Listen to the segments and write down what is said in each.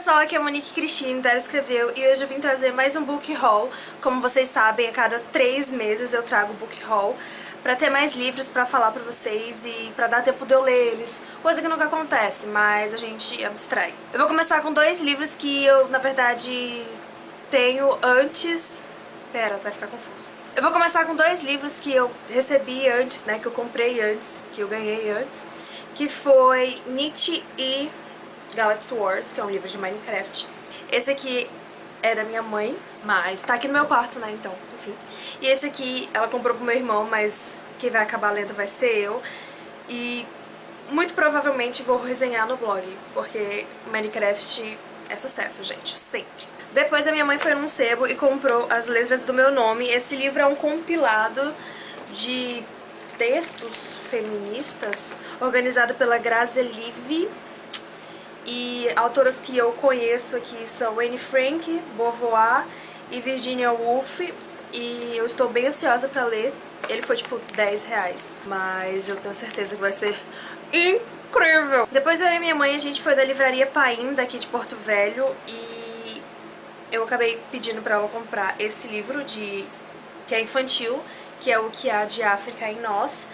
pessoal, aqui é a Monique Cristina, da Escreveu, e hoje eu vim trazer mais um book haul. Como vocês sabem, a cada três meses eu trago book haul pra ter mais livros pra falar pra vocês e pra dar tempo de eu ler eles. Coisa que nunca acontece, mas a gente abstrai. Eu vou começar com dois livros que eu, na verdade, tenho antes... Pera, vai ficar confuso. Eu vou começar com dois livros que eu recebi antes, né, que eu comprei antes, que eu ganhei antes, que foi Nietzsche e Galaxy Wars, que é um livro de Minecraft. Esse aqui é da minha mãe, mas tá aqui no meu quarto, né, então, enfim. E esse aqui ela comprou pro meu irmão, mas quem vai acabar lendo vai ser eu. E muito provavelmente vou resenhar no blog, porque Minecraft é sucesso, gente, sempre. Depois a minha mãe foi num sebo e comprou as letras do meu nome. Esse livro é um compilado de textos feministas organizado pela Grazi Live e autoras que eu conheço aqui são Anne Frank, Beauvoir e Virginia Woolf. E eu estou bem ansiosa pra ler. Ele foi tipo 10 reais, mas eu tenho certeza que vai ser incrível! Depois eu e minha mãe, a gente foi da livraria Paim, daqui de Porto Velho, e eu acabei pedindo pra ela comprar esse livro de que é infantil, que é o que há de África em nós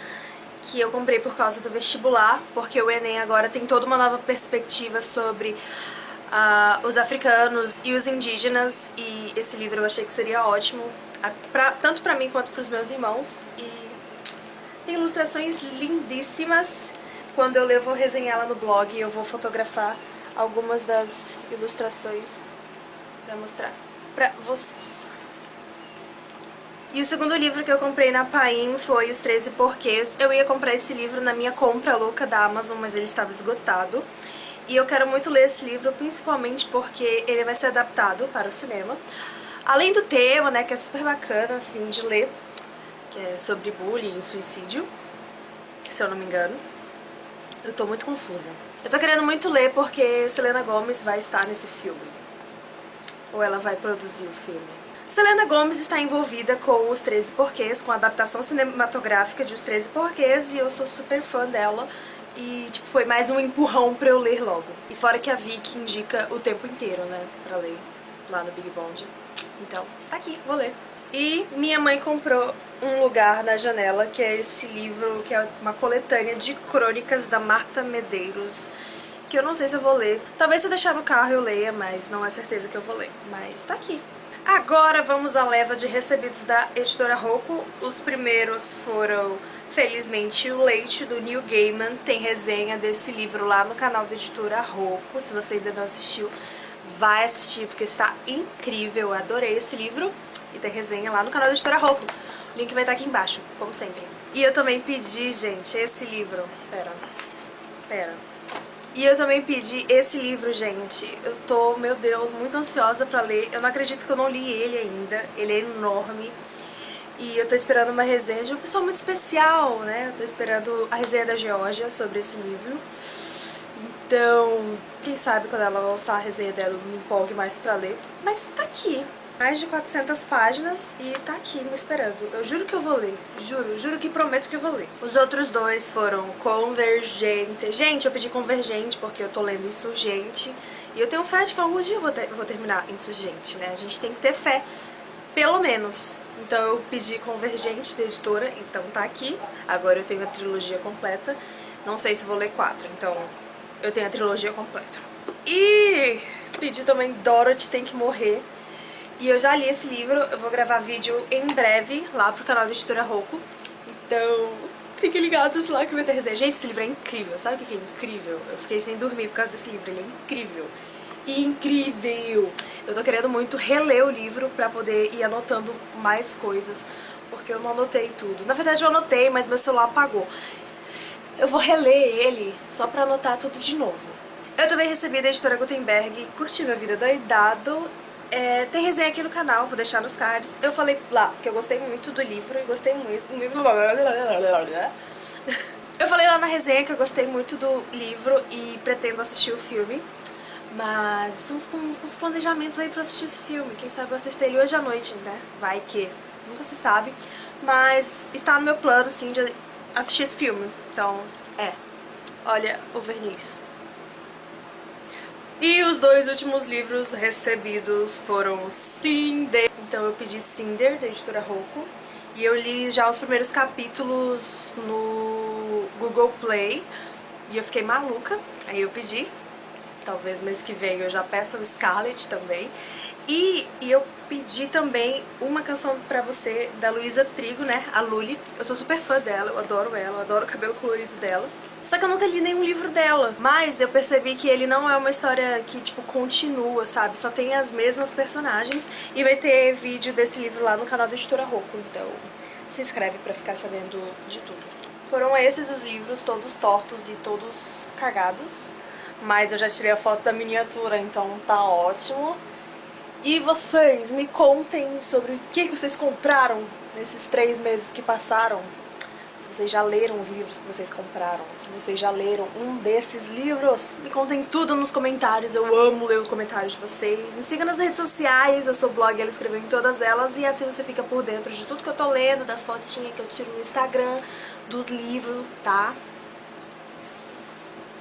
que eu comprei por causa do vestibular, porque o Enem agora tem toda uma nova perspectiva sobre uh, os africanos e os indígenas, e esse livro eu achei que seria ótimo, pra, tanto pra mim quanto pros meus irmãos, e tem ilustrações lindíssimas. Quando eu ler, eu vou resenhar ela no blog e eu vou fotografar algumas das ilustrações pra mostrar pra vocês. E o segundo livro que eu comprei na Paim foi Os 13 Porquês. Eu ia comprar esse livro na minha compra louca da Amazon, mas ele estava esgotado. E eu quero muito ler esse livro, principalmente porque ele vai ser adaptado para o cinema. Além do tema, né, que é super bacana, assim, de ler, que é sobre bullying e suicídio, se eu não me engano. Eu tô muito confusa. Eu tô querendo muito ler porque Selena Gomez vai estar nesse filme. Ou ela vai produzir o filme. Selena Gomez está envolvida com Os 13 Porquês, com a adaptação cinematográfica de Os 13 Porquês, e eu sou super fã dela. E, tipo, foi mais um empurrão pra eu ler logo. E fora que a Vicky indica o tempo inteiro, né, pra ler lá no Big Bond. Então, tá aqui, vou ler. E minha mãe comprou Um Lugar na Janela, que é esse livro, que é uma coletânea de crônicas da Marta Medeiros, que eu não sei se eu vou ler. Talvez se eu deixar no carro eu leia, mas não é certeza que eu vou ler. Mas tá aqui. Agora vamos à leva de recebidos da editora Roku. Os primeiros foram, felizmente, o Leite, do Neil Gaiman. Tem resenha desse livro lá no canal da editora Roku. Se você ainda não assistiu, vai assistir, porque está incrível. Eu adorei esse livro. E tem resenha lá no canal da editora Roku. O link vai estar aqui embaixo, como sempre. E eu também pedi, gente, esse livro. Pera, pera. E eu também pedi esse livro, gente. Eu tô, meu Deus, muito ansiosa pra ler. Eu não acredito que eu não li ele ainda. Ele é enorme. E eu tô esperando uma resenha de uma pessoa muito especial, né? Eu tô esperando a resenha da Georgia sobre esse livro. Então, quem sabe quando ela lançar a resenha dela eu me empolgue mais pra ler. Mas tá aqui mais de 400 páginas e tá aqui me esperando. Eu juro que eu vou ler, juro, juro que prometo que eu vou ler. Os outros dois foram Convergente. Gente, eu pedi Convergente porque eu tô lendo Insurgente e eu tenho fé de que algum dia eu vou, ter, vou terminar Insurgente, né? A gente tem que ter fé, pelo menos. Então eu pedi Convergente da editora, então tá aqui. Agora eu tenho a trilogia completa. Não sei se vou ler quatro, então eu tenho a trilogia completa. E pedi também Dorothy Tem Que Morrer, e eu já li esse livro, eu vou gravar vídeo em breve lá pro canal da Editora Roku. Então, fiquem ligados lá que vai ter resenha. Gente, esse livro é incrível, sabe o que é incrível? Eu fiquei sem dormir por causa desse livro, ele é incrível. Incrível! Eu tô querendo muito reler o livro pra poder ir anotando mais coisas, porque eu não anotei tudo. Na verdade eu anotei, mas meu celular apagou. Eu vou reler ele só pra anotar tudo de novo. Eu também recebi da editora Gutenberg Curti Minha Vida Doidado é, tem resenha aqui no canal, vou deixar nos cards. Eu falei lá que eu gostei muito do livro e gostei muito... Eu falei lá na resenha que eu gostei muito do livro e pretendo assistir o filme. Mas estamos com, os planejamentos aí pra assistir esse filme. Quem sabe eu assisto ele hoje à noite, né? Vai que... Nunca se sabe. Mas está no meu plano, sim, de assistir esse filme. Então, é. Olha o verniz. E os dois últimos livros recebidos foram Cinder, então eu pedi Cinder, da editora Roku, e eu li já os primeiros capítulos no Google Play, e eu fiquei maluca, aí eu pedi, talvez mês que vem eu já peço o Scarlet também, e, e eu pedi também uma canção pra você da Luísa Trigo, né, a Luli. Eu sou super fã dela, eu adoro ela, eu adoro o cabelo colorido dela. Só que eu nunca li nenhum livro dela. Mas eu percebi que ele não é uma história que, tipo, continua, sabe? Só tem as mesmas personagens. E vai ter vídeo desse livro lá no canal da Editora Roku. Então se inscreve pra ficar sabendo de tudo. Foram esses os livros, todos tortos e todos cagados. Mas eu já tirei a foto da miniatura, então tá ótimo. E vocês, me contem sobre o que vocês compraram nesses três meses que passaram. Vocês já leram os livros que vocês compraram, se vocês já leram um desses livros, me contem tudo nos comentários, eu amo ler os comentários de vocês. Me siga nas redes sociais, eu sou blog, ela escreveu em todas elas, e assim você fica por dentro de tudo que eu tô lendo, das fotinhas que eu tiro no Instagram, dos livros, tá?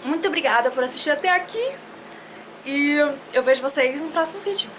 Muito obrigada por assistir até aqui, e eu vejo vocês no próximo vídeo.